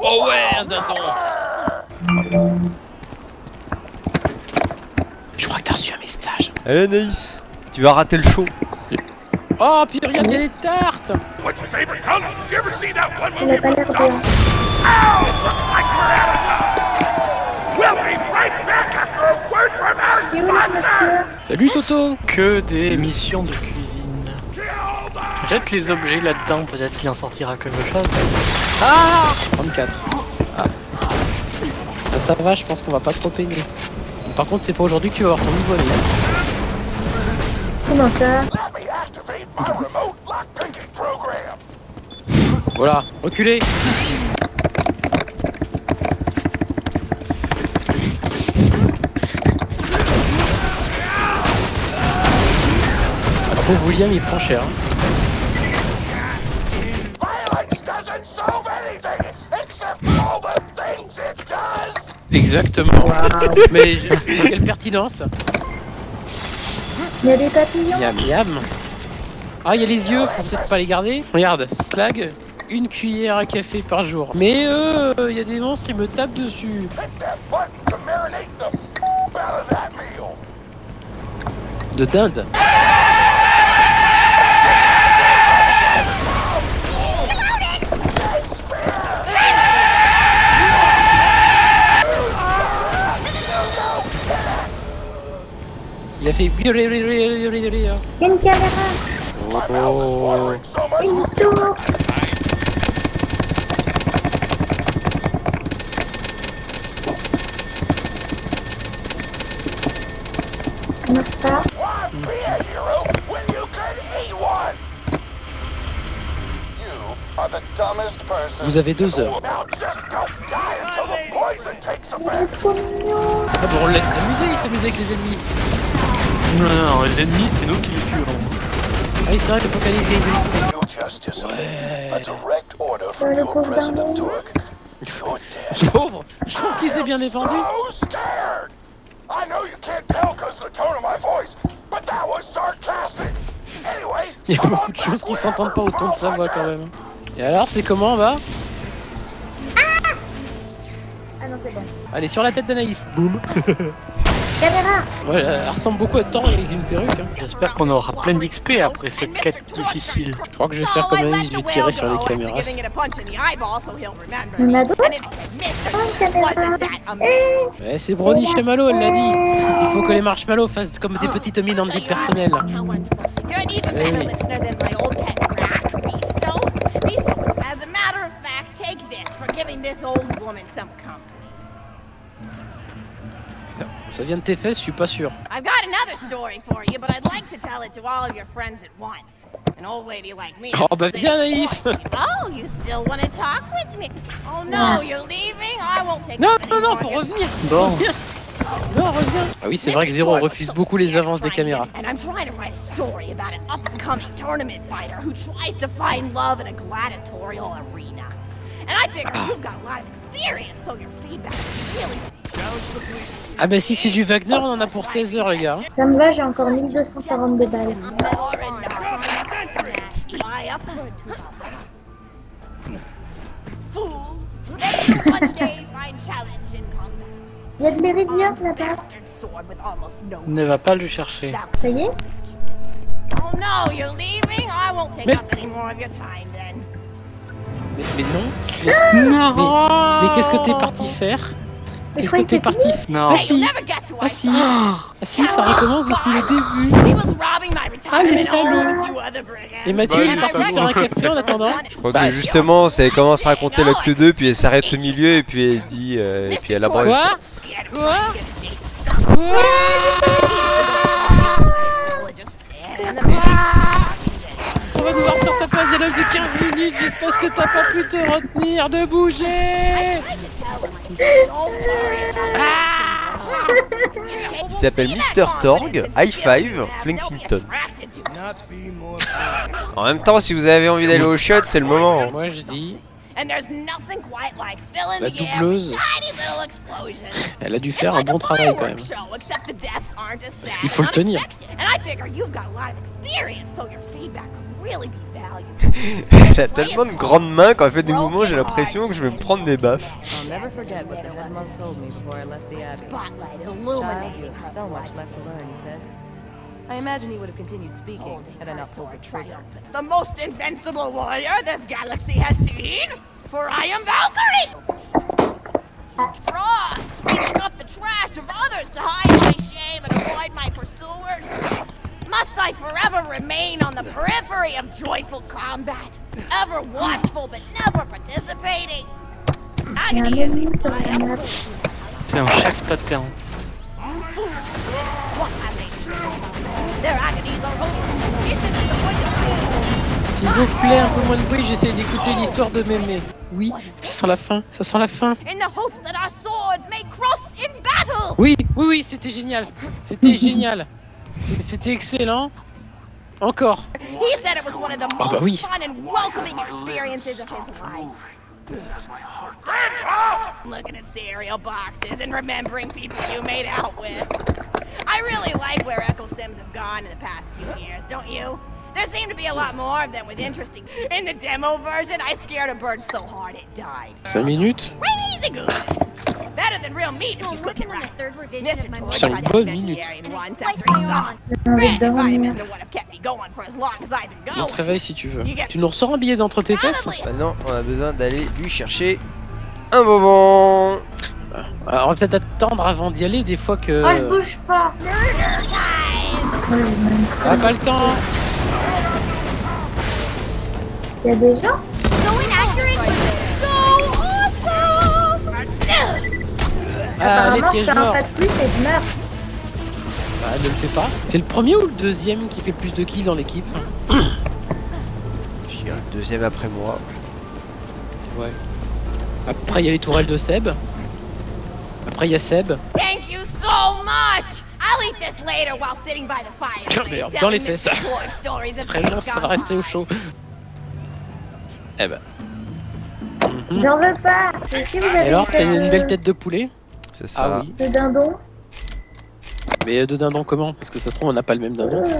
Oh ouais, dindon. Je crois que t'as reçu un message. Allez Anaïs, tu vas rater le show. Oh, puis regarde, il y a des tartes What's your favorite color? Did you ever see that one Il movie a pas l'air about bien. Ow! Looks like we're out of time! We'll be right back after a word from our C'est où la sponsor! voiture Salut Toto Que des missions de cuisine. Jette les objets là-dedans, peut-être qu'il en sortira quelque chose. Ah 34. Ah. Ah, ça va, je pense qu'on va pas trop peiner. Par contre, c'est pas aujourd'hui que tu vas avoir ton niveau là. Comment ça! Voilà, reculez Ah, pauvre William, il prend cher. hein. Does! Exactement. Mais je- quelle pertinence Il y a des papillons Miam miam. Ah, il y a les yeux, faut peut-être pas les garder. Regarde, slag, une cuillère à café par jour. Mais euh, il y a des monstres, ils me tapent dessus. Hit that Il a fait. Une caméra much Une tour. Vous avez deux heures. Now just don't die until the poison takes C'est effect. trop mignon Ah bon, on laisse s'amuser, il s'amuse avec les ennemis. Non, non, les ennemis, c'est nous qui les tuons. Ah oui, c'est vrai qu'il faut qu'elle ait You just disobeyed a direct order from le your pauvre Je trouve qu'il s'est bien défendu. So scared. I know you can't tell because the tone of my voice, but that was sarcastic. Anyway, Il y a beaucoup on de choses qui s'entendent pas au ton de sa voix quand même. Et alors, c'est comment, va? Ah non, c'est bon. Allez, sur la tête d'Anaïs. Boum. Caméra Ouais, elle ressemble beaucoup à Thor avec une perruque. Hein. J'espère qu'on aura plein d'XP après cette quête difficile. Je crois que je vais faire comme Alice, je vais tirer sur les caméras. A d'autres Oh, Eh Ouais, c'est Brony chez Malo, elle l'a dit. Il faut que les marshmallows fassent comme des petites mines en vie personnelle. As a matter of fact, take this for giving this old woman some. Ça vient de tes fesses, je suis pas sûr. I've got another story for you, but I'd like to tell it to all of your friends at once. An old lady like me. Oh, bah viens, Anaïs. Oh, you still want to talk with me? Oh no, you're leaving? I won't take Non, non, non, faut revenir. Bon. Non, reviens. Ah oui, c'est vrai que Zéro refuse beaucoup les avances des caméras. And I'm trying to write a story about an up-and-coming tournament fighter who tries to find love in a gladiatorial arena. And I figure you've got a lot of experience, so your feedback is really Ah bah si c'est du Wagner, on en a pour 16 heures, les gars. Ça me va, j'ai encore 1242 balles. Fly up. Fools, ready to one day find challenge in combat. Il y a de l'éridium là-bas. Ne va pas le chercher. Ça y est Oh no, you're leaving? I won't take Mais- up any more of your time then. Mais, mais non. Mais, mais, mais qu'est-ce que t'es parti faire? Qu'est-ce que t'es parti faire? Ah you'll si. Ah si. Ah si, ça recommence depuis le début. She was robbing my retirement home salaud. with a few other brigands. Et Mathieu, Bah, il est parti faire un café en attendant. Je crois que justement, ça commence à raconter l'acte 2, puis elle s'arrête au milieu, et puis elle dit, euh, et puis elle abrège. Quoi? Quoi? On va nous voir sur ta place dialogue de 15 minutes juste parce que t'as pas pu te retenir de bouger Il s'appelle Mr. Torg, High Five, Flexington. En même temps, si vous avez envie d'aller au shot, c'est le moment. Moi je dis, And there's nothing quite like filling La the air doubleuse. elle a dû faire un bon travail quand même. sad qu'il faut le tenir. Unexpected. And I figure you've got a lot of experience, so your feedback really be valuable. Elle a tellement de grandes mains quand elle fait des mouvements, j'ai l'impression que je vais me prendre des baffes. I'll never forget what the head monk told me before I left the abbey. Spotlight Child, you illuminating have so much left to learn, he said. I imagine he would have continued speaking had I not pulled the trigger. The most invincible warrior this galaxy has seen, for I am Valkyrie! Fraud, sweeping up the trash of others to hide my shame and avoid my pursuers. Must I forever remain on the periphery of joyful combat, ever watchful but never participating? Agony is the chef pattern. What have they done? Their agonies are over. It's the point of S'il vous plaît, un peu moins de bruit, j'essaie d'écouter l'histoire de mémé. Oui, ça sent la fin, ça sent la fin. in the hopes that our swords may cross in battle. Oui, oui, oui, c'était génial. C'était génial. C'était excellent. Encore. He said it was one of the bah most oui. fun and welcoming experiences of his life. Looking at cereal boxes and remembering people you made out with. I really like where Echo Sims have gone in the past few years, don't you? There seem to be a lot more of them with interesting. In the demo version, I scared a bird so hard it died. 5 minutes? Crazy good. Than real meat if you cook it right. third revision Mr. of my Torch Cinq tried to bonnes be minutes. vegetarian once Slice after he my saw arm. it. Granted, vitamins are what have kept me going for as long as I've been On te going. réveille si tu veux. Tu nous ressors un billet d'entre tes fesses Maintenant, on a besoin d'aller lui chercher un bonbon. Alors, on va peut-être attendre avant d'y aller, des fois que... Oh, il bouge pas. Ah, pas le temps Il y a des gens? Ah, les Apparemment, pièges fais un morts pas de plus et je meurs. Bah, ne le fais pas. C'est le premier ou le deuxième qui fait le plus de kills dans l'équipe dirais le deuxième après moi. Ouais. Après, il y a les tourelles de Seb. Après, il y a Seb. Thank you so much. I'll eat this later while sitting by the fireplace, Merde, dans les fesses. Très bien, ça va rester au chaud. Eh ben. Mhm. J'en veux pas. Si vous avez alors, t'as une belle tête de poulet? C'est ça. Ah oui. de dindon? Mais de dindon comment? Parce que ça se trouve, on n'a pas le même dindon. Euh,